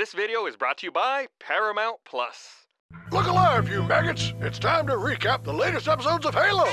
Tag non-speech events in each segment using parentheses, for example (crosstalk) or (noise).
This video is brought to you by Paramount Plus. Look alive, you maggots! It's time to recap the latest episodes of Halo!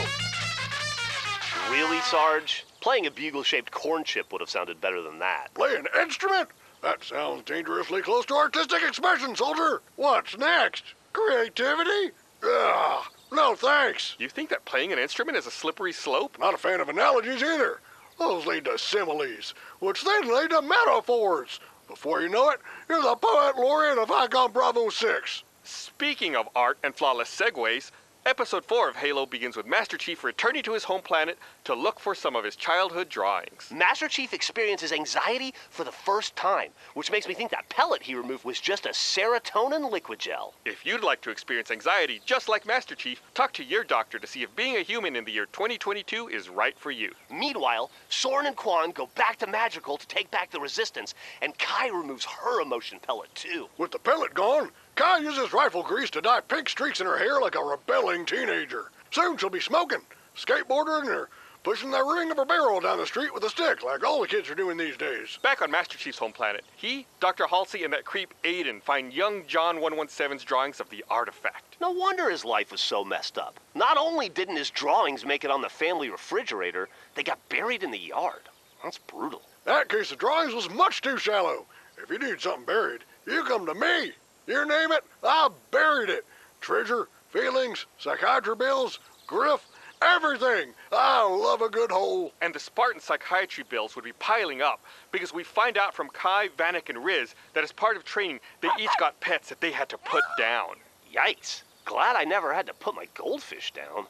Really, Sarge? Playing a bugle-shaped corn chip would have sounded better than that. Play an instrument? That sounds dangerously close to artistic expression, soldier! What's next? Creativity? Ugh, no thanks! You think that playing an instrument is a slippery slope? Not a fan of analogies either. Those lead to similes, which then lead to metaphors. Before you know it, you're the poet laureate of Icon Bravo 6. Speaking of art and flawless segues, Episode 4 of Halo begins with Master Chief returning to his home planet to look for some of his childhood drawings. Master Chief experiences anxiety for the first time, which makes me think that pellet he removed was just a serotonin liquid gel. If you'd like to experience anxiety just like Master Chief, talk to your doctor to see if being a human in the year 2022 is right for you. Meanwhile, Soren and Kwan go back to Madrigal to take back the Resistance, and Kai removes her emotion pellet too. With the pellet gone, Kai uses rifle grease to dye pink streaks in her hair like a rebelling teenager. Soon she'll be smoking, skateboarding, or pushing the ring of her barrel down the street with a stick like all the kids are doing these days. Back on Master Chief's home planet, he, Dr. Halsey, and that creep Aiden find young John 117's drawings of the artifact. No wonder his life was so messed up. Not only didn't his drawings make it on the family refrigerator, they got buried in the yard. That's brutal. That case of drawings was much too shallow. If you need something buried, you come to me. You name it, I buried it. Treasure, feelings, psychiatry bills, griff, everything. I love a good hole. And the Spartan psychiatry bills would be piling up because we find out from Kai, Vannak, and Riz that as part of training, they each got pets that they had to put down. Yikes. Glad I never had to put my goldfish down.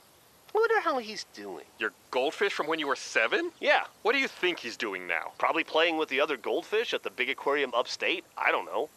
I wonder how he's doing. Your goldfish from when you were seven? Yeah, What do you think he's doing now? probably playing with the other goldfish at the big aquarium upstate. I don't know.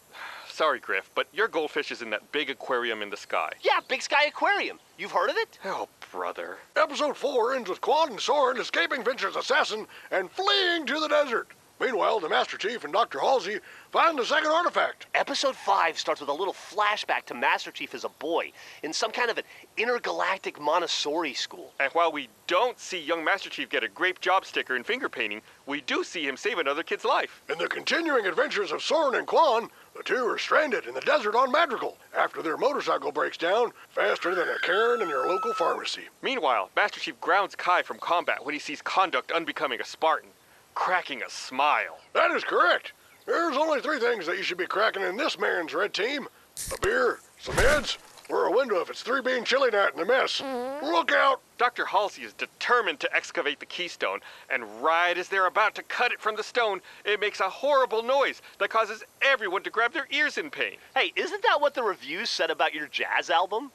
Sorry, Griff, but your goldfish is in that big aquarium in the sky. Yeah, Big Sky Aquarium. You've heard of it? Oh, brother. Episode 4 ends with Kwan and Soren escaping Vinsher's assassin and fleeing to the desert. Meanwhile, the Master Chief and Dr. Halsey find the second artifact. Episode 5 starts with a little flashback to Master Chief as a boy in some kind of an intergalactic Montessori school. And while we don't see young Master Chief get a grape job sticker in finger painting, we do see him save another kid's life. In the continuing adventures of Soren and Kwan, the two are stranded in the desert on Madrigal after their motorcycle breaks down faster than a Karen in your local pharmacy. Meanwhile, Master Chief grounds Kai from combat when he sees conduct unbecoming a Spartan, cracking a smile. That is correct. There's only three things that you should be cracking in this man's red team. A beer, some meds, or a window if it's three bean chili night in the mess. Mm-hmm. Look out! Dr. Halsey is determined to excavate the keystone, and right as they're about to cut it from the stone, it makes a horrible noise that causes everyone to grab their ears in pain. Hey, isn't that what the reviews said about your jazz album?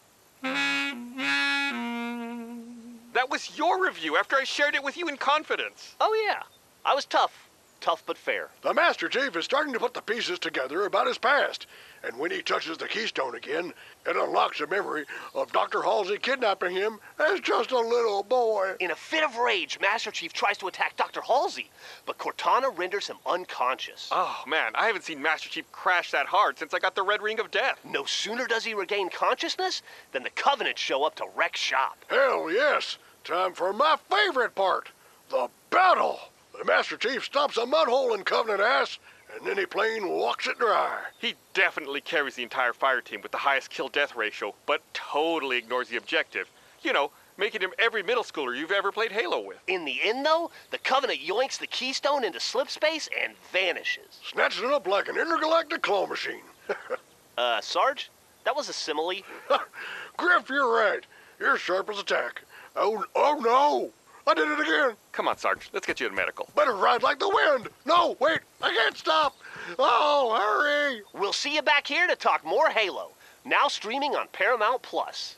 That was your review after I shared it with you in confidence. Oh, yeah. I was tough. Tough but fair. The Master Chief is starting to put the pieces together about his past, and when he touches the keystone again, it unlocks a memory of Dr. Halsey kidnapping him as just a little boy. In a fit of rage, Master Chief tries to attack Dr. Halsey, but Cortana renders him unconscious. Oh man, I haven't seen Master Chief crash that hard since I got the Red Ring of Death. No sooner does he regain consciousness than the Covenant show up to wreck shop. Hell yes! Time for my favorite part the battle! The Master Chief stomps a mud hole in Covenant ass, and then he plain walks it dry. He definitely carries the entire fire team with the highest kill death ratio, but totally ignores the objective. You know, making him every middle schooler you've ever played Halo with. In the end, though, the Covenant yoinks the Keystone into slip space and vanishes. Snatches it up like an intergalactic claw machine. (laughs) Uh, Sarge? That was a simile. (laughs) Griff, you're right. You're sharp as a tack. Oh, oh no! I did it again! Come on, Sarge, let's get you to medical. Better ride like the wind! No, wait, I can't stop! Oh, hurry! We'll see you back here to talk more Halo. Now streaming on Paramount Plus.